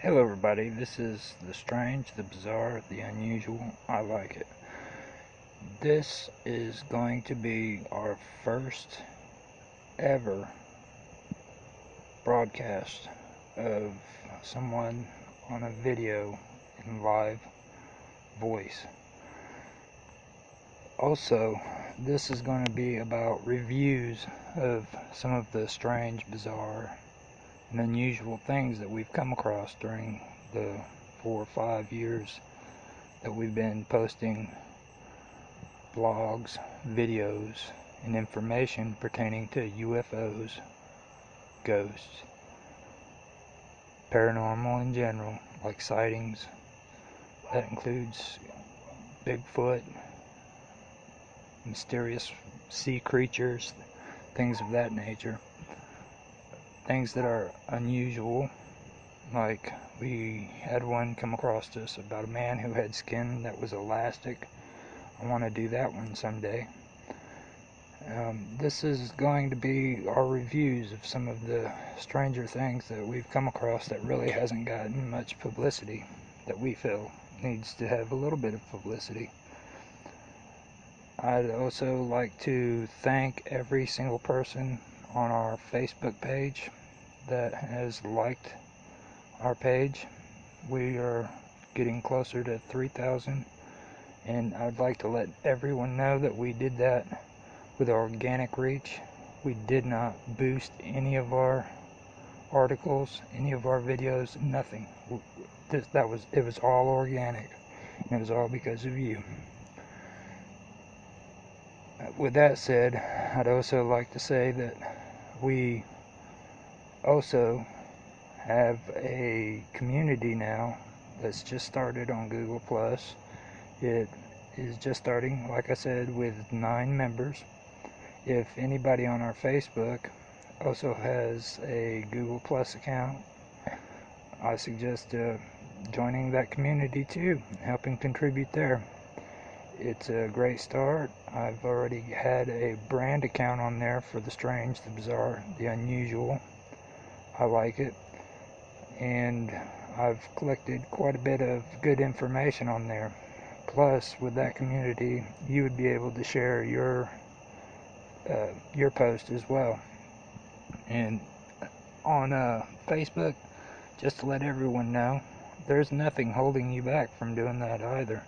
Hello everybody, this is the strange, the bizarre, the unusual, I like it. This is going to be our first ever broadcast of someone on a video in live voice. Also, this is going to be about reviews of some of the strange, bizarre, and unusual things that we've come across during the four or five years that we've been posting blogs, videos, and information pertaining to UFOs, ghosts, paranormal in general, like sightings. That includes Bigfoot, mysterious sea creatures, things of that nature things that are unusual. Like we had one come across us about a man who had skin that was elastic. I want to do that one someday. Um, this is going to be our reviews of some of the stranger things that we've come across that really hasn't gotten much publicity that we feel needs to have a little bit of publicity. I'd also like to thank every single person on our Facebook page that has liked our page. We are getting closer to 3,000 and I'd like to let everyone know that we did that with organic reach. We did not boost any of our articles, any of our videos, nothing. This, that was it was all organic. And it was all because of you. With that said, I'd also like to say that we also have a community now that's just started on Google Plus. It is just starting, like I said, with nine members. If anybody on our Facebook also has a Google Plus account, I suggest uh, joining that community too, helping contribute there. It's a great start. I've already had a brand account on there for the strange, the bizarre, the unusual. I like it. And I've collected quite a bit of good information on there. Plus, with that community, you would be able to share your uh, your post as well. And on uh, Facebook, just to let everyone know, there's nothing holding you back from doing that either.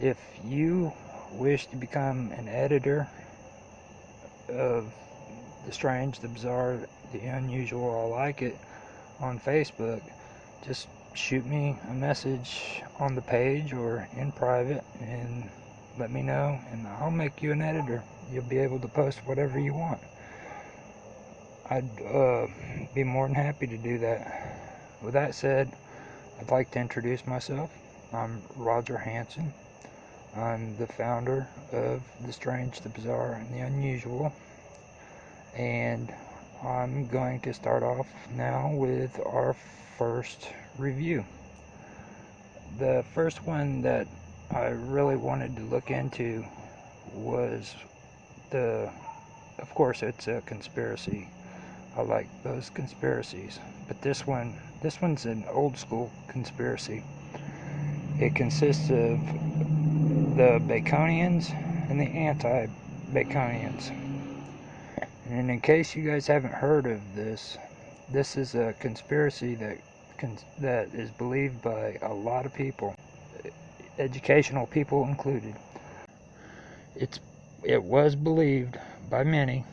If you wish to become an editor of the strange, the bizarre, the unusual, I like it on Facebook, just shoot me a message on the page or in private and let me know and I'll make you an editor. You'll be able to post whatever you want. I'd uh, be more than happy to do that. With that said, I'd like to introduce myself. I'm Roger Hanson. I'm the founder of The Strange, the Bizarre, and the Unusual. And I'm going to start off now with our first review. The first one that I really wanted to look into was the, of course, it's a conspiracy. I like those conspiracies, but this one, this one's an old school conspiracy. It consists of the Baconians and the anti-Baconians. And in case you guys haven't heard of this, this is a conspiracy that that is believed by a lot of people, educational people included. It's it was believed by many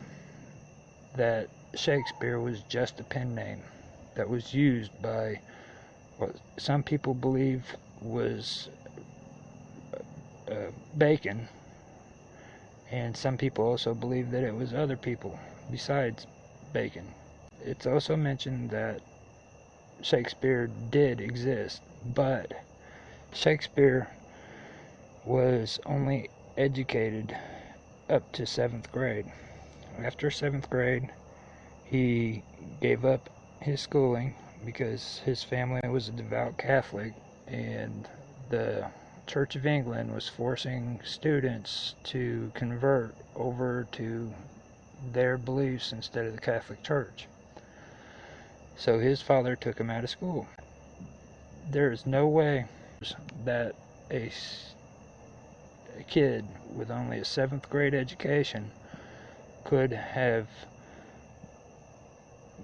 that Shakespeare was just a pen name that was used by what some people believe was uh, Bacon and some people also believe that it was other people besides Bacon. It's also mentioned that Shakespeare did exist, but Shakespeare was only educated up to seventh grade. After seventh grade, he gave up his schooling because his family was a devout Catholic and the Church of England was forcing students to convert over to their beliefs instead of the Catholic Church. So his father took him out of school. there is no way that a, a kid with only a seventh grade education could have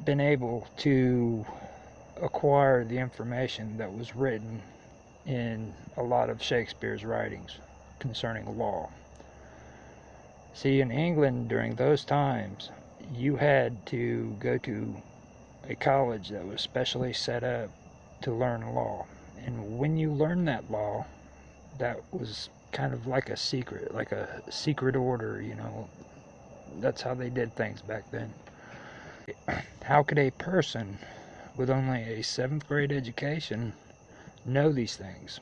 been able to acquire the information that was written in a lot of Shakespeare's writings concerning law. See, in England during those times, you had to go to a college that was specially set up to learn law. And when you learned that law, that was kind of like a secret, like a secret order, you know. That's how they did things back then. How could a person with only a seventh grade education know these things?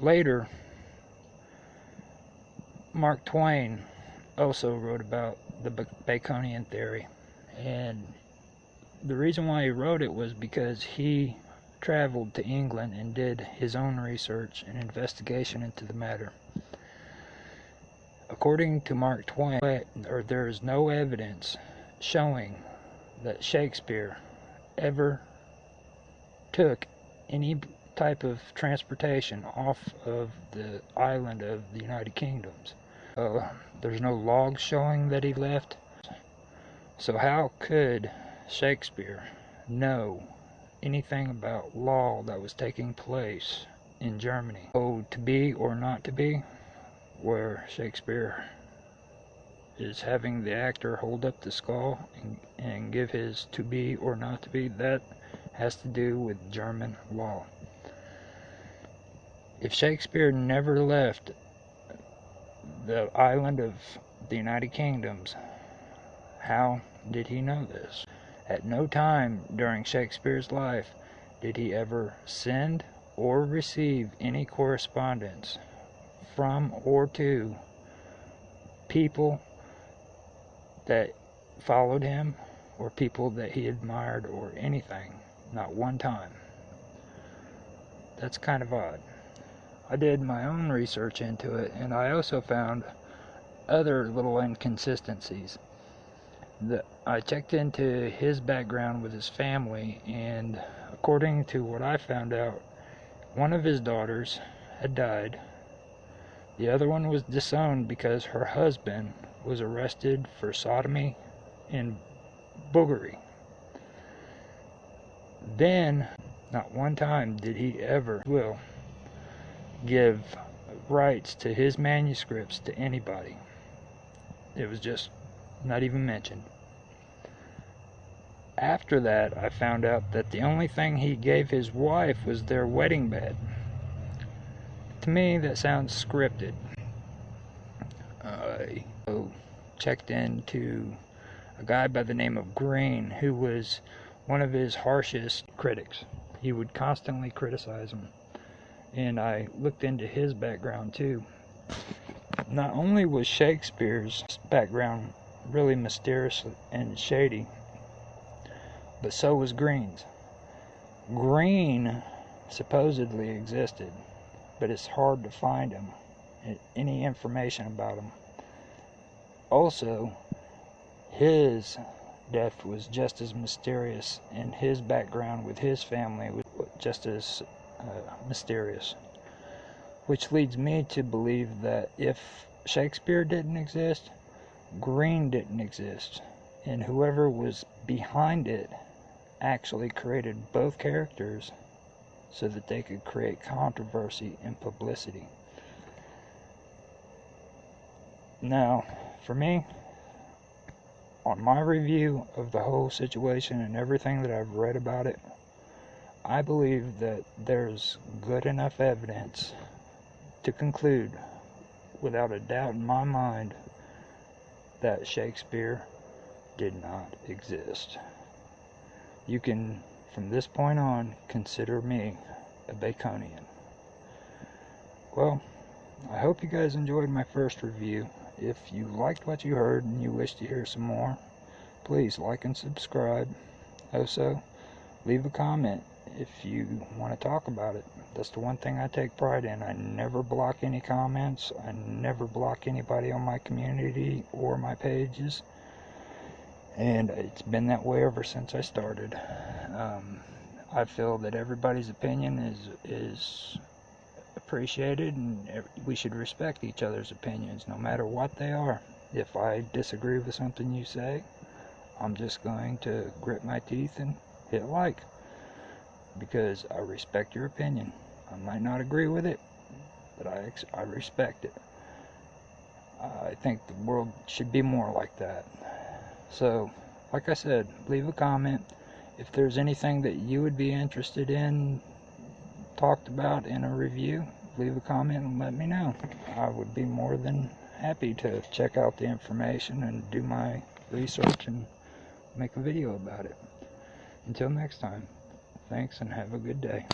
Later, Mark Twain also wrote about the Baconian theory, and the reason why he wrote it was because he traveled to England and did his own research and investigation into the matter. According to Mark Twain, or there is no evidence showing that Shakespeare ever took any type of transportation off of the island of the United Kingdoms. Uh, there's no log showing that he left. So how could Shakespeare know anything about law that was taking place in Germany? Oh, to be or not to be, where Shakespeare is having the actor hold up the skull and, and give his to be or not to be, that has to do with German law. If Shakespeare never left the island of the United Kingdoms, how did he know this? At no time during Shakespeare's life did he ever send or receive any correspondence from or to people that followed him or people that he admired or anything. Not one time. That's kind of odd. I did my own research into it and I also found other little inconsistencies the, I checked into his background with his family, and according to what I found out, one of his daughters had died. The other one was disowned because her husband was arrested for sodomy and buggery. Then, not one time did he ever will give rights to his manuscripts to anybody. It was just not even mentioned. After that, I found out that the only thing he gave his wife was their wedding bed. To me, that sounds scripted. I oh, checked into a guy by the name of Greene, who was one of his harshest critics. He would constantly criticize him. And I looked into his background too. Not only was Shakespeare's background really mysterious and shady, but so was Greene's. Greene supposedly existed, but it's hard to find him, eh, any information about him. Also, his death was just as mysterious, and his background with his family was just as uh, mysterious. Which leads me to believe that if Shakespeare didn't exist, Greene didn't exist, and whoever was behind it actually created both characters so that they could create controversy and publicity. Now, for me, on my review of the whole situation and everything that I've read about it, I believe that there's good enough evidence to conclude without a doubt in my mind that Shakespeare did not exist. You can, from this point on, consider me a Baconian. Well, I hope you guys enjoyed my first review. If you liked what you heard and you wish to hear some more, please like and subscribe. Also, leave a comment if you want to talk about it. That's the one thing I take pride in. I never block any comments. I never block anybody on my community or my pages. And it's been that way ever since I started. Um, I feel that everybody's opinion is is appreciated and we should respect each other's opinions no matter what they are. If I disagree with something you say, I'm just going to grit my teeth and hit like because I respect your opinion. I might not agree with it, but I ex- I respect it. I think the world should be more like that. So, like I said, leave a comment if there's anything that you would be interested in talked about in a review, leave a comment and let me know. I would be more than happy to check out the information and do my research and make a video about it. Until next time, thanks and have a good day.